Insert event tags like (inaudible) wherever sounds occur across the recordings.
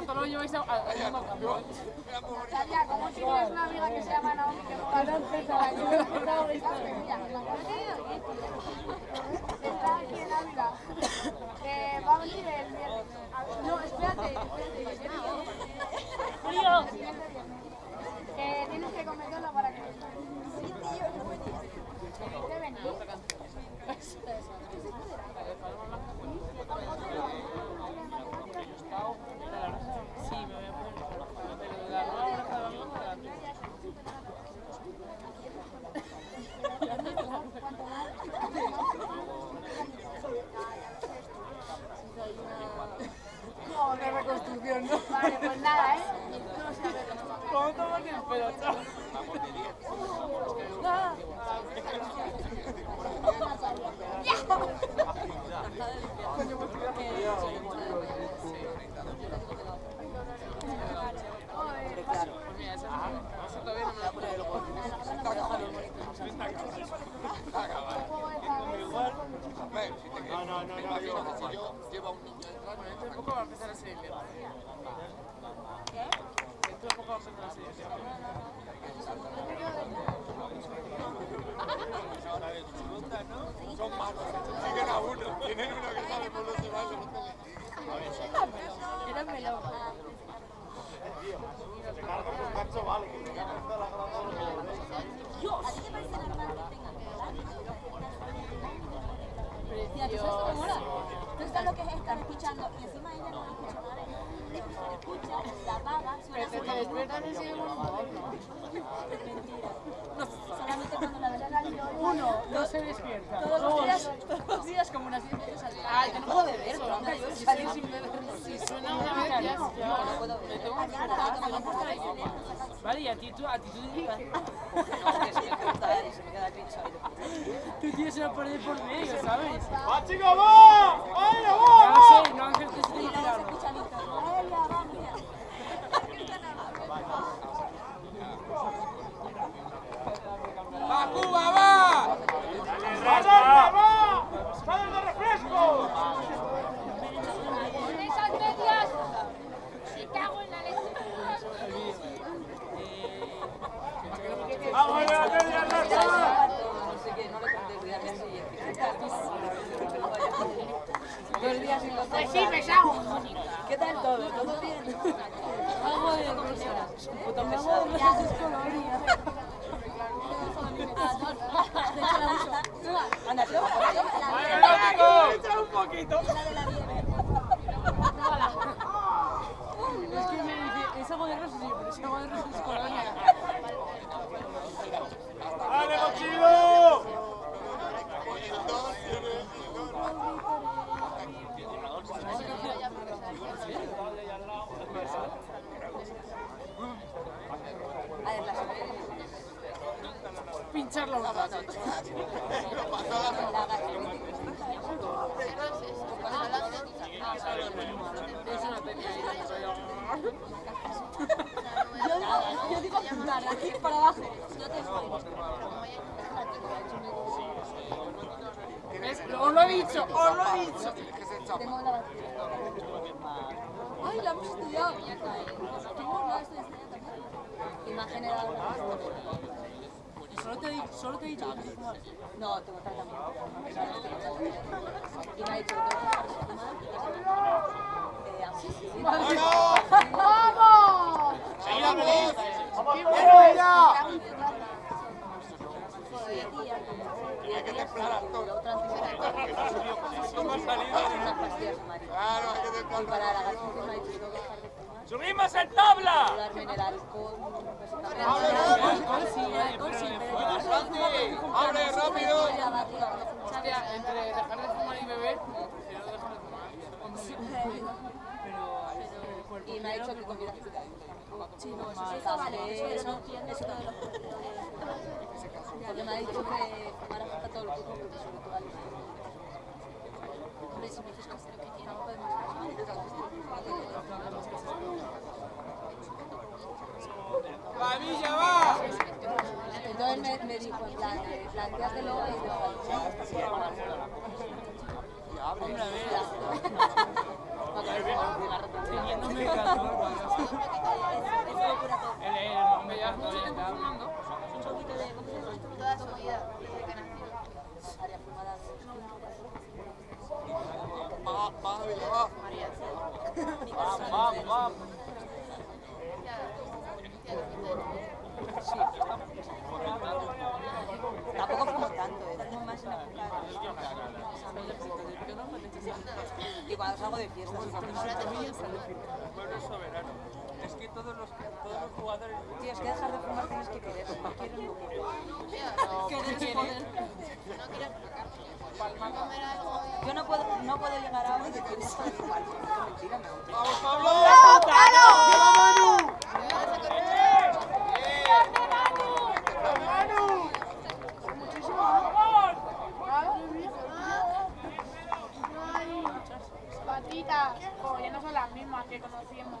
Bartolomé y lleváis como si tienes una amiga que se llama Naomi que juega a (laughs) la Yo, yo digo apuntar, aquí para abajo. Yo te estoy. Os lo he dicho, os lo he dicho. Tengo la Ay, la hemos estudiado. Tengo una, la estudiado también. Imagen era Solo te, he, solo te he No, te votas también. ¿Sabes? ¡Vamos! ¡Vamos! Hay que templar Claro, hay que templar ¡Subimos en tabla! Rápido! Hostia, entre dejar de fumar y beber, prefiero dejar de fumar. Y me ha dicho que comida física. Sí, no, eso sí, vale, pero no entiende eso de los Porque me ha dicho que fumar afecta todo el cuerpo, porque sobre todo al Hombre, si me dices que es lo que tiene, no ¡Va, Villa, va! Entonces me, me dijo, en plan, eh, plantéatelo y deja Hombre, a ver. Para que me ponga un cigarro también. No me caso. Es locura todo. El, el hombre ya todavía está hablando. Un poquito de... ¿Cómo se llama? Toda su vida, desde que nació. Área fumada. Va, va, Villa, va. Vamos, vamos, vamos. Tampoco fumo tanto, ¿eh? Fumo más en época Y cuando salgo de fiesta, El pueblo es soberano. Es que todos los, todos los jugadores. Tío, es que dejar de fumar tienes que querer. No quieres, no quieres. Querer, joder. Yo no puedo, no puedo llegar ahora y decir eso de fumar. Es mentira, me gusta. ¡Vamos, Pablo! ¡Lleva Manu! Ay, patitas. Oh, ya no son las mismas que conocíamos.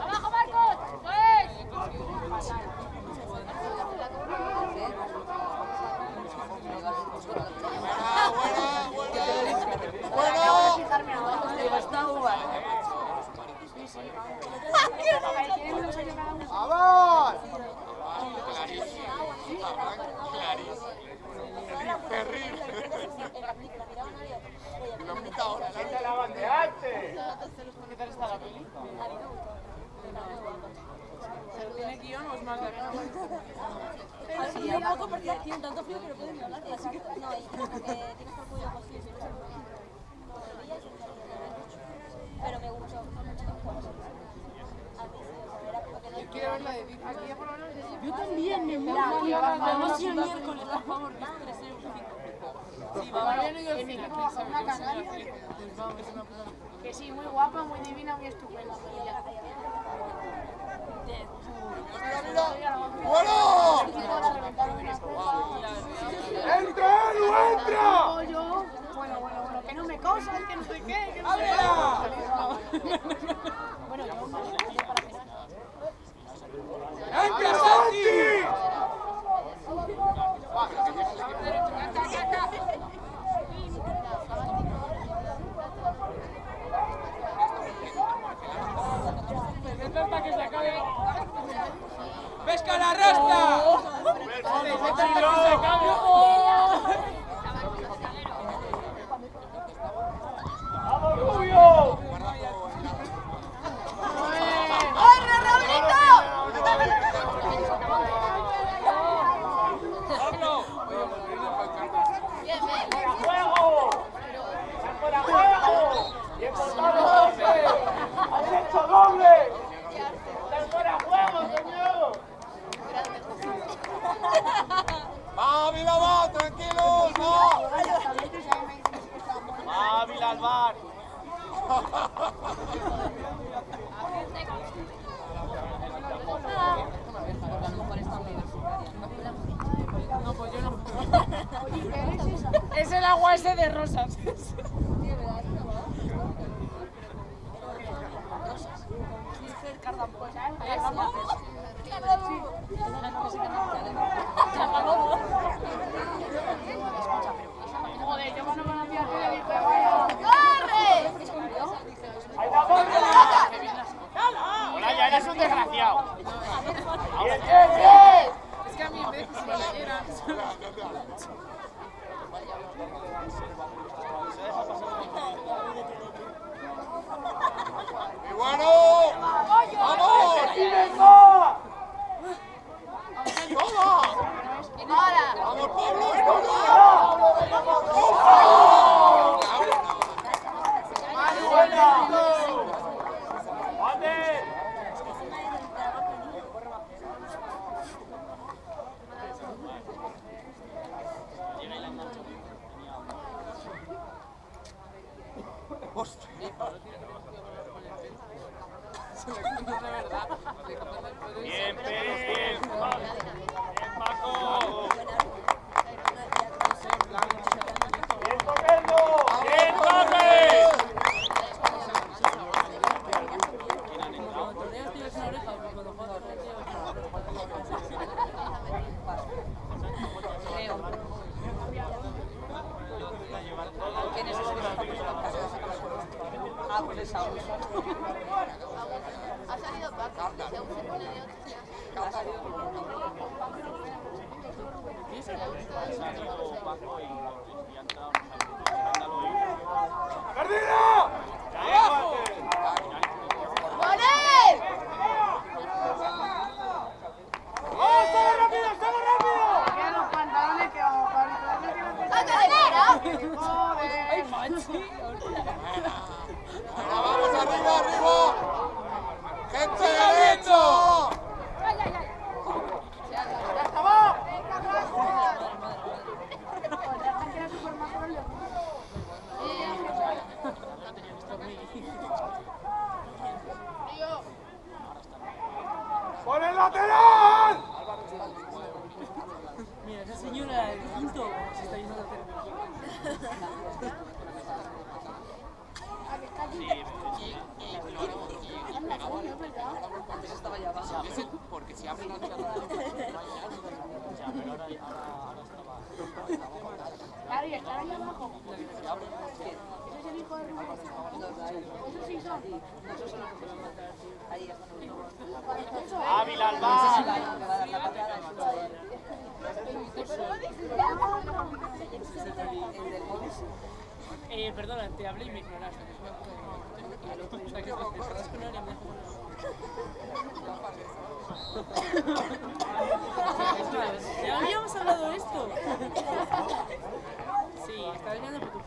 ¡Abajo, Marcos! ¡Pues! ¡Buena, buena, buena! ¡Bueno! Digo, esta uva. ¡Vamos! Clarísimo. Clarísimo. Terrible. Lo han quitado ahora. ¿Qué tal está la peli? ¿Pero tiene guion o es más de acción? Sí, un tienen tanto frío que no pueden ni hablar. Así que, no, y como que tienes que el cuello cogido, si no se Pero me gustó, fue mucho tiempo. A mí sí, o sea, era como que no Quiero ver la de Vicky. Yo también, me mola. Vamos el miércoles, por favor, que estresé un poquito. Sí, vamos. Al cine, Una. Yo canaria. es. Que sí, muy guapa, muy divina, muy estupenda. ¡Bueno! ¡Entra, entra! Pollo. Bueno, bueno, bueno, que no me cosas, que no sé qué, que no sé ¡Ábrela! Bueno, yo me yo para que ¡Entra, Santi! Para que se acabe. ¡Pesca lateral! Mira, esa señora de quinto se está yendo a porque si abren la pero ahora Claro, y está ahí abajo. Ese es el hijo de Rubén. Esos sí son. Ahí está. Ávila. Eh, perdona, te hablé y me ignoraste. Ya habíamos hablado esto. Sí, está viniendo por tu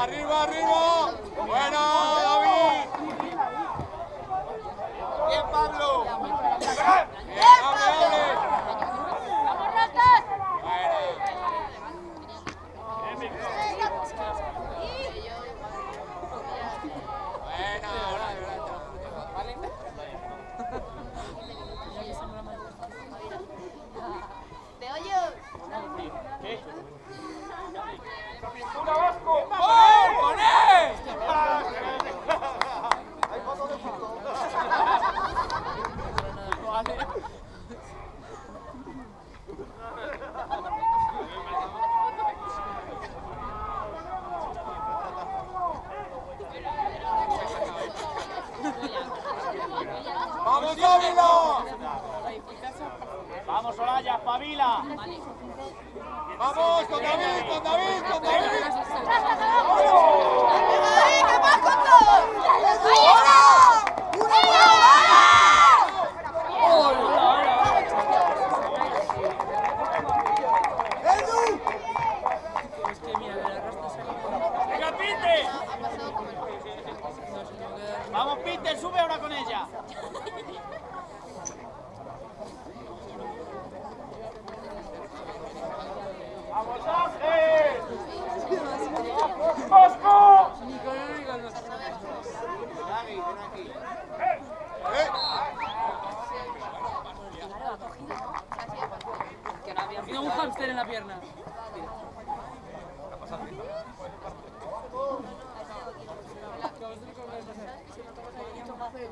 ¡Arriba, arriba!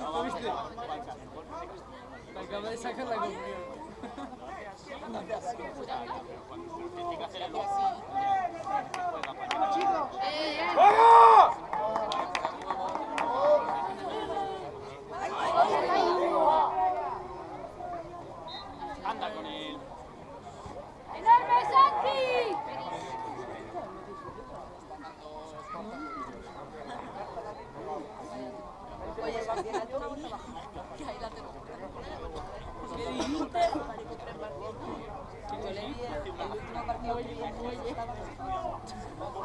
¿Lo viste? Acaba de sacar la confianza. ¡Vamos! 我以为我以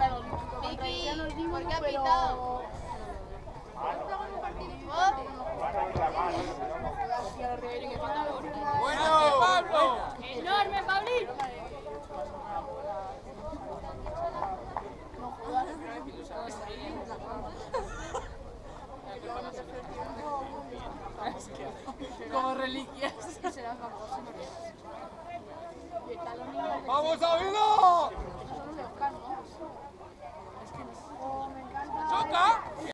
contra Olímpico. Contra Vicky, ¿por qué ha pitado? ¡Bueno, Pablo! Enorme, Pablito. Como reliquias. ¡Vamos a Jogar!